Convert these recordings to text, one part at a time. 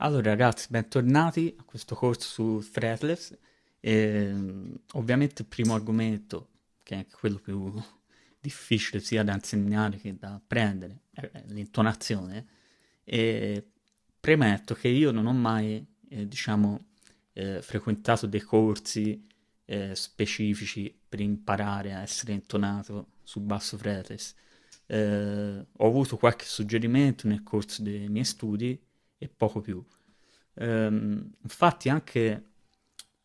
Allora ragazzi, bentornati a questo corso su Fretless. E, ovviamente il primo argomento, che è quello più difficile sia da insegnare che da apprendere, è l'intonazione. E premetto che io non ho mai, eh, diciamo, eh, frequentato dei corsi eh, specifici per imparare a essere intonato sul basso fretless. Eh, ho avuto qualche suggerimento nel corso dei miei studi e poco più. Um, infatti anche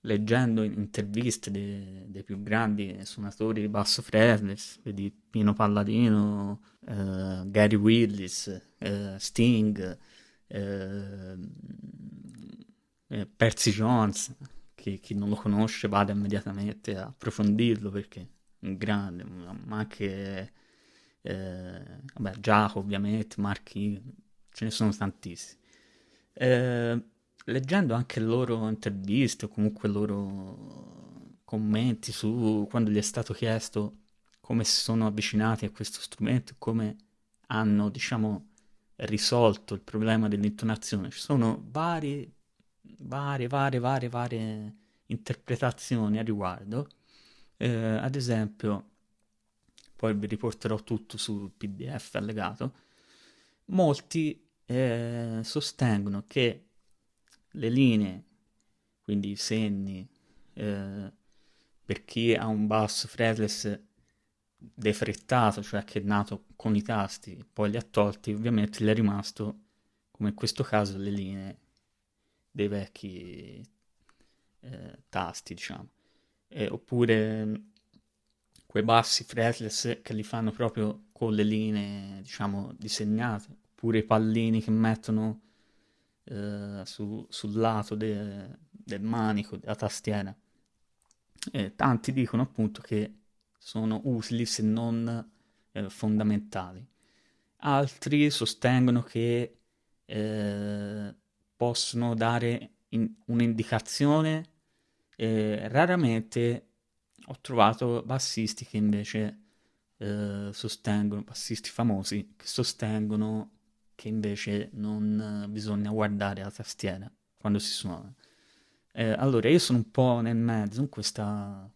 leggendo interviste dei, dei più grandi suonatori di basso fretless, vedi Pino Palladino, uh, Gary Willis, uh, Sting, uh, Percy Jones, che chi non lo conosce vada immediatamente a approfondirlo perché è un grande, ma anche vabbè, Giacomo ovviamente, Marchi, ce ne sono tantissimi. Eh, leggendo anche loro interviste o comunque loro commenti su quando gli è stato chiesto come si sono avvicinati a questo strumento come hanno, diciamo, risolto il problema dell'intonazione. Ci sono varie, varie, varie, varie, varie interpretazioni a riguardo. Eh, ad esempio, poi vi riporterò tutto sul PDF allegato. Molti eh, sostengono che le linee, quindi i segni, eh, per chi ha un basso fretless defrettato, cioè che è nato con i tasti, poi li ha tolti, ovviamente gli è rimasto, come in questo caso, le linee dei vecchi eh, tasti, diciamo. Eh, oppure quei bassi fretless che li fanno proprio con le linee, diciamo, disegnate oppure i pallini che mettono eh, su, sul lato de, del manico, della tastiera. E tanti dicono appunto che sono utili se non eh, fondamentali. Altri sostengono che eh, possono dare in, un'indicazione. raramente ho trovato bassisti che invece eh, sostengono, bassisti famosi, che sostengono che invece non bisogna guardare la tastiera quando si suona. Eh, allora, io sono un po' nel mezzo in questa,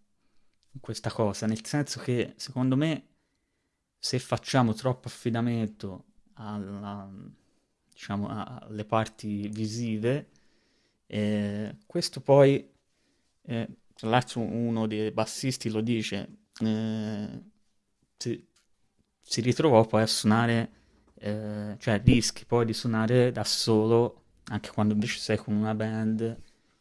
in questa cosa, nel senso che secondo me se facciamo troppo affidamento alla, diciamo, alle parti visive, eh, questo poi, eh, tra l'altro uno dei bassisti lo dice, eh, si, si ritrovò poi a suonare eh, cioè rischi poi di suonare da solo anche quando invece sei con una band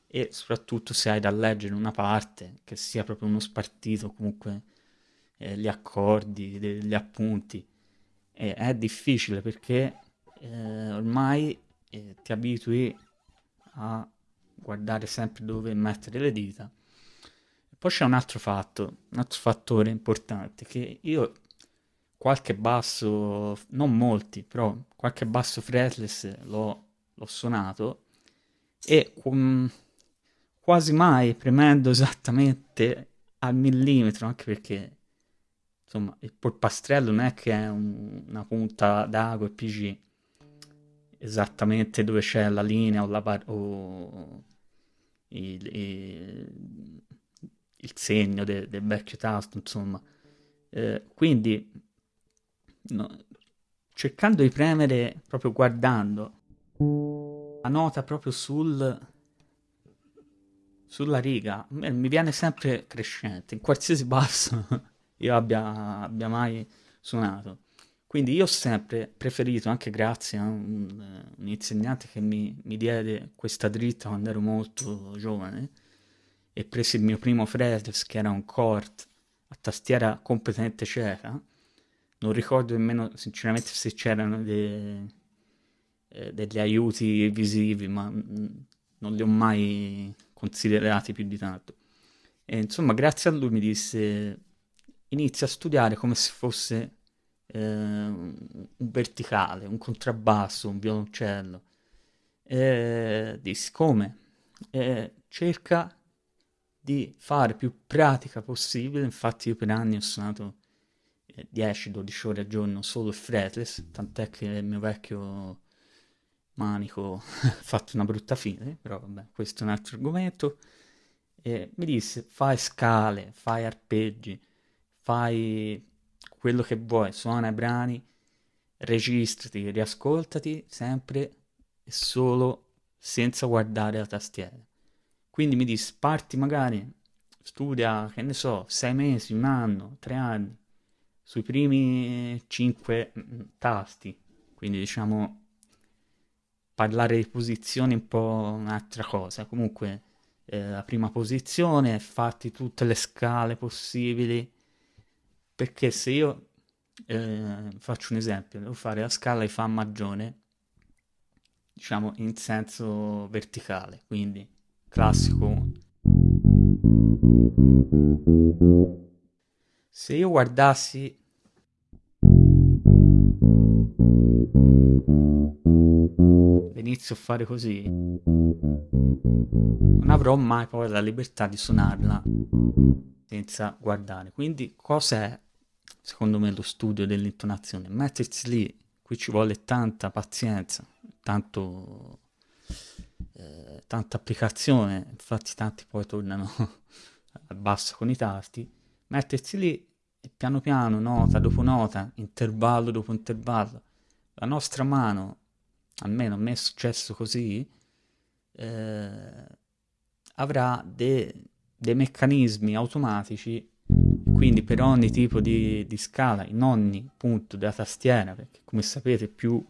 e soprattutto se hai da leggere una parte che sia proprio uno spartito comunque eh, gli accordi, gli appunti. E è difficile perché eh, ormai eh, ti abitui a guardare sempre dove mettere le dita. Poi c'è un altro fatto, un altro fattore importante che io qualche basso, non molti, però qualche basso fretless l'ho, l'ho suonato e um, quasi mai premendo esattamente al millimetro, anche perché insomma il polpastrello non è che è un, una punta d'ago e PG esattamente dove c'è la linea o, la bar- o il, il, il, segno del de vecchio tasto, insomma. Eh, quindi no, cercando di premere, proprio guardando la nota proprio sul, sulla riga, mi viene sempre crescente, in qualsiasi basso io abbia, abbia mai suonato. Quindi io ho sempre preferito, anche grazie a un, un insegnante che mi, mi, diede questa dritta quando ero molto giovane, e presi il mio primo fretless che era un Cort a tastiera completamente cieca, non ricordo nemmeno sinceramente se c'erano de, eh, degli aiuti visivi, ma non li ho mai considerati più di tanto. E, insomma, grazie a lui mi disse inizia a studiare come se fosse eh, un verticale, un contrabbasso, un violoncello. E dissi come? E cerca di fare più pratica possibile, infatti io per anni ho suonato 10-12 ore al giorno solo il fretless, tant'è che il mio vecchio manico fatto una brutta fine, però vabbè, questo è un altro argomento. E mi disse, fai scale, fai arpeggi, fai quello che vuoi, suona i brani, registrati, riascoltati sempre e solo senza guardare la tastiera. Quindi mi disse, parti magari, studia, che ne so, sei mesi, un anno, tre anni, sui primi cinque mm, tasti, quindi diciamo parlare di posizioni è un po' un'altra cosa. Comunque, eh, la prima posizione, fatti tutte le scale possibili, perché se io eh, faccio un esempio, devo fare la scala di Fa maggiore, diciamo in senso verticale, quindi classico. Se io guardassi inizio a fare così, non avrò mai poi la libertà di suonarla senza guardare. Quindi cos'è, secondo me, lo studio dell'intonazione? Mettersi lì, qui ci vuole tanta pazienza, tanto, eh, tanta applicazione, infatti tanti poi tornano al basso con i tasti, mettersi lì e piano piano, nota dopo nota, intervallo dopo intervallo, la nostra mano almeno a me è successo così, eh, avrà de- dei meccanismi automatici, quindi per ogni tipo di, di, scala, in ogni punto della tastiera, perché come sapete più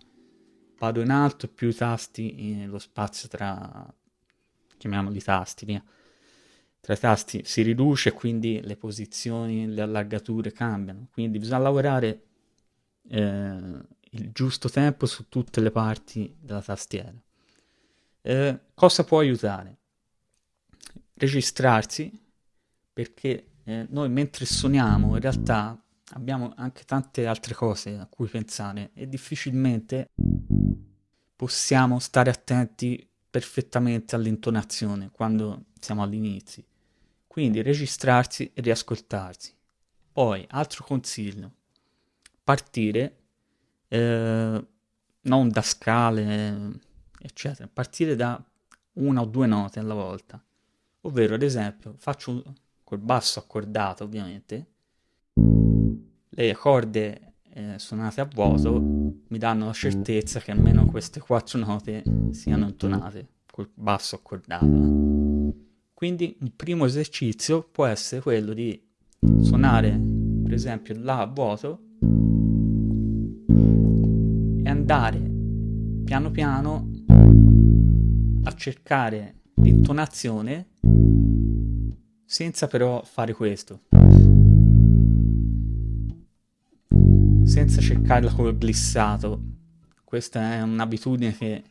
vado in alto, più tasti, lo spazio tra, chiamiamoli tasti, via, tra i tasti si riduce, quindi le posizioni, le allargature cambiano, quindi bisogna lavorare eh, il giusto tempo su tutte le parti della tastiera. Eh, cosa può aiutare? Registrarsi, perché eh, noi mentre suoniamo in realtà abbiamo anche tante altre cose a cui pensare e difficilmente possiamo stare attenti perfettamente all'intonazione quando siamo all'inizio. Quindi registrarsi e riascoltarsi. Poi, altro consiglio, partire eh, non da scale, eccetera, partire da una o due note alla volta. Ovvero, ad esempio, faccio col basso accordato, ovviamente, le corde eh, suonate a vuoto mi danno la certezza che almeno queste quattro note siano intonate col basso accordato. Quindi un primo esercizio può essere quello di suonare, per esempio, La a vuoto e andare piano piano a cercare l'intonazione senza però fare questo. Senza cercarla col glissato. Questa è un'abitudine che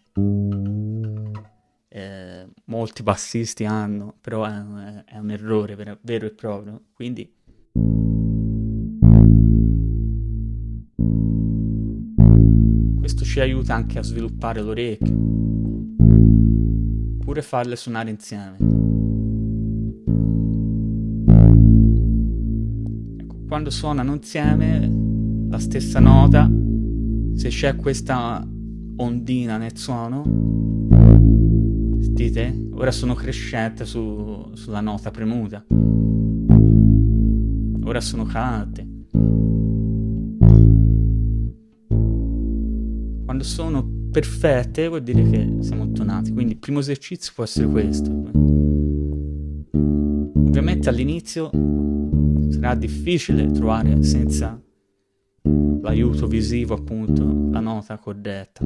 molti bassisti hanno, però è, è un errore vero, vero e proprio. Quindi Questo ci aiuta anche a sviluppare l'orecchio, oppure farle suonare insieme. Ecco, quando suonano insieme la stessa nota, se c'è questa ondina nel suono, sentite? Ora sono crescente su, sulla nota premuta. Ora sono calate. quando sono perfette vuol dire che siamo tonati. Quindi il primo esercizio può essere questo. Ovviamente all'inizio sarà difficile trovare senza l'aiuto visivo appunto la nota corretta.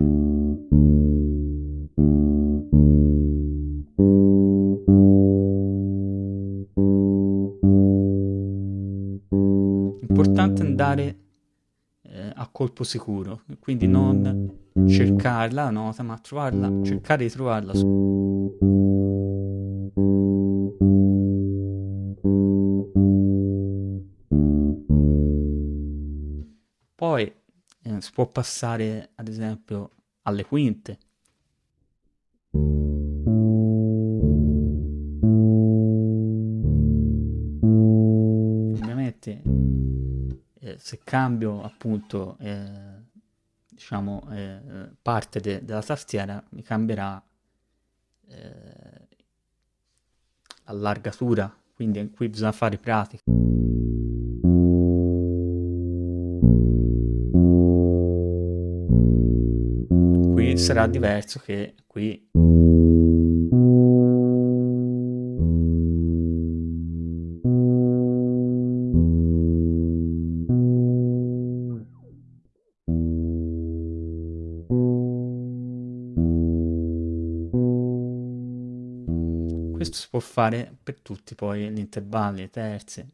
Colpo sicuro, quindi non cercarla la nota, ma trovarla, cercare di trovarla. Poi eh, si può passare ad esempio alle quinte. Ovviamente se cambio appunto eh, diciamo, eh, parte de- della tastiera mi cambierà eh, l'allargatura, quindi qui bisogna fare pratica. Qui sarà diverso che qui può fare per tutti poi gli intervalli, le terze.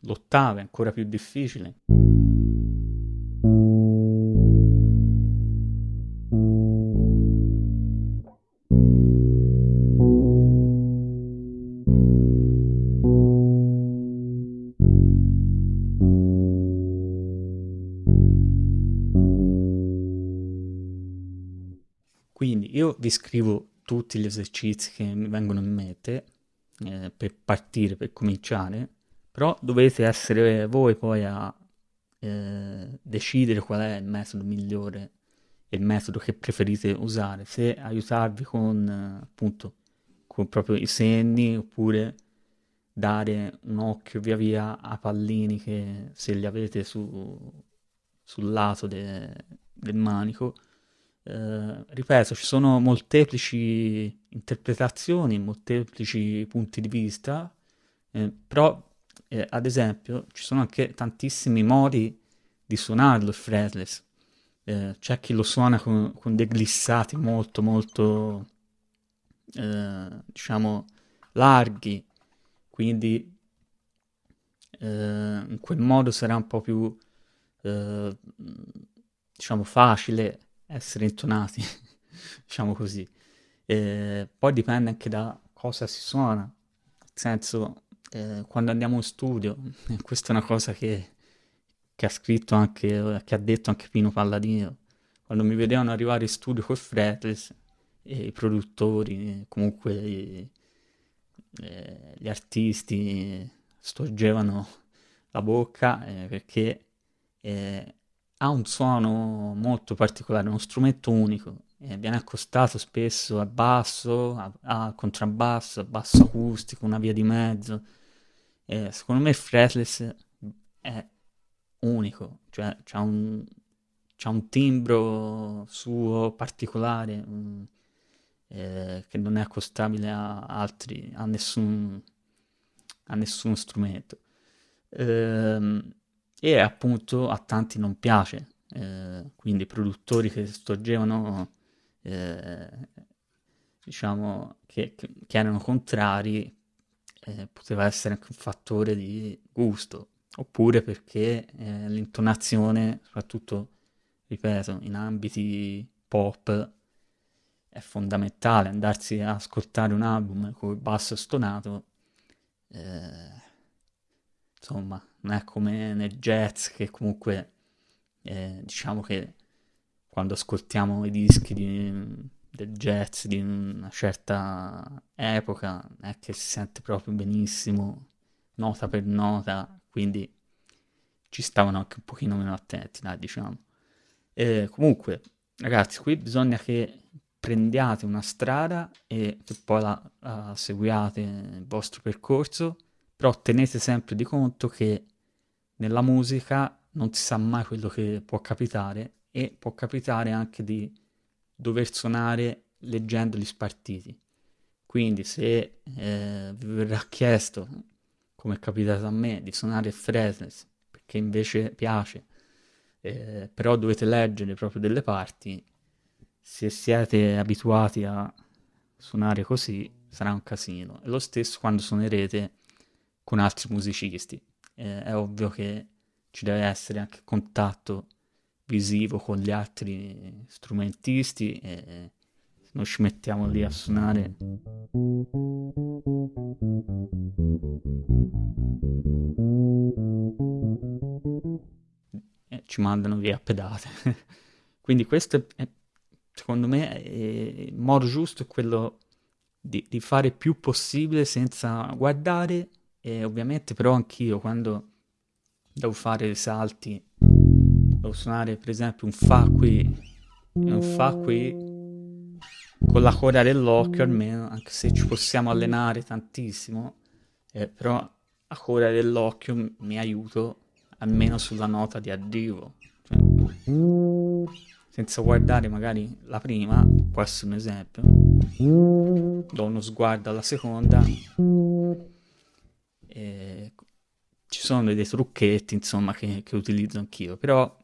L'ottava è ancora più difficile. Quindi io vi scrivo tutti gli esercizi che mi vengono in mente eh, per partire, per cominciare, però dovete essere voi poi a eh, decidere qual è il metodo migliore, il metodo che preferite usare, se aiutarvi con appunto con proprio i segni oppure dare un occhio via via a pallini che se li avete su, sul lato de, del manico eh, ripeto, ci sono molteplici interpretazioni, molteplici punti di vista, eh, però eh, ad esempio ci sono anche tantissimi modi di suonarlo il fretless. Eh, c'è chi lo suona con, con dei glissati molto molto eh, diciamo larghi, quindi eh, in quel modo sarà un po' più diciamo facile essere intonati, diciamo così. E poi dipende anche da cosa si suona, nel senso, eh, quando andiamo in studio, questa è una cosa che, che, ha scritto anche, che ha detto anche Pino Palladino, quando mi vedevano arrivare in studio col fretless, i produttori, comunque i, gli artisti storgevano la bocca eh, perché eh, ha un suono molto particolare, uno strumento unico, eh, viene accostato spesso al basso, al contrabbasso, al basso acustico, una via di mezzo. Eh, secondo me fretless è unico, cioè c'ha un, c'ha un timbro suo particolare um, eh, che non è accostabile a altri, a nessun, a nessun strumento. Ehm, e appunto a tanti non piace, eh, quindi produttori che storgevano, eh, diciamo, che, che, erano contrari, eh, poteva essere anche un fattore di gusto, oppure perché eh, l'intonazione, soprattutto, ripeto, in ambiti pop, è fondamentale. Andarsi a ascoltare un album con il basso stonato, eh, insomma, non è come nel jazz che comunque eh, diciamo che quando ascoltiamo i dischi di, del jazz di una certa epoca è che si sente proprio benissimo nota per nota quindi ci stavano anche un pochino meno attenti dai diciamo. E comunque ragazzi qui bisogna che prendiate una strada e che poi la, la seguiate il vostro percorso però tenete sempre di conto che nella musica non si sa mai quello che può capitare e può capitare anche di dover suonare leggendo gli spartiti. Quindi se eh, vi verrà chiesto, come è capitato a me, di suonare il fretless, perché invece piace, eh, però dovete leggere proprio delle parti, se siete abituati a suonare così sarà un casino. E lo stesso quando suonerete con altri musicisti. Eh, è ovvio che ci deve essere anche contatto visivo con gli altri strumentisti e non ci mettiamo lì a suonare ci mandano via pedate. Quindi questo è, secondo me è, il modo giusto è quello di, di, fare più possibile senza guardare e ovviamente però anch'io quando devo fare salti, devo suonare per esempio un Fa qui e un Fa qui con la coda dell'occhio almeno, anche se ci possiamo allenare tantissimo, eh, però a coda dell'occhio mi aiuto almeno sulla nota di arrivo. Cioè, senza guardare magari la prima, può essere un esempio, do uno sguardo alla seconda e ci sono dei trucchetti insomma che, che utilizzo anch'io, però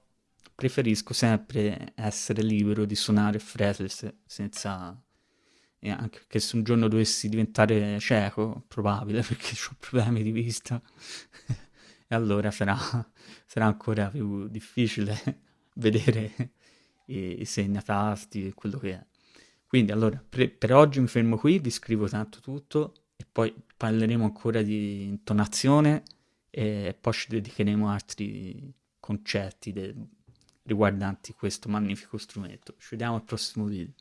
preferisco sempre essere libero di suonare fretless senza... E anche che se un giorno dovessi diventare cieco, probabile perché ho problemi di vista, e allora sarà, sarà, ancora più difficile vedere i, i segnatasti e quello che è. Quindi allora, per, per oggi mi fermo qui, vi scrivo tanto tutto e poi parleremo ancora di intonazione e poi ci dedicheremo a altri concetti riguardanti questo magnifico strumento. Ci vediamo al prossimo video.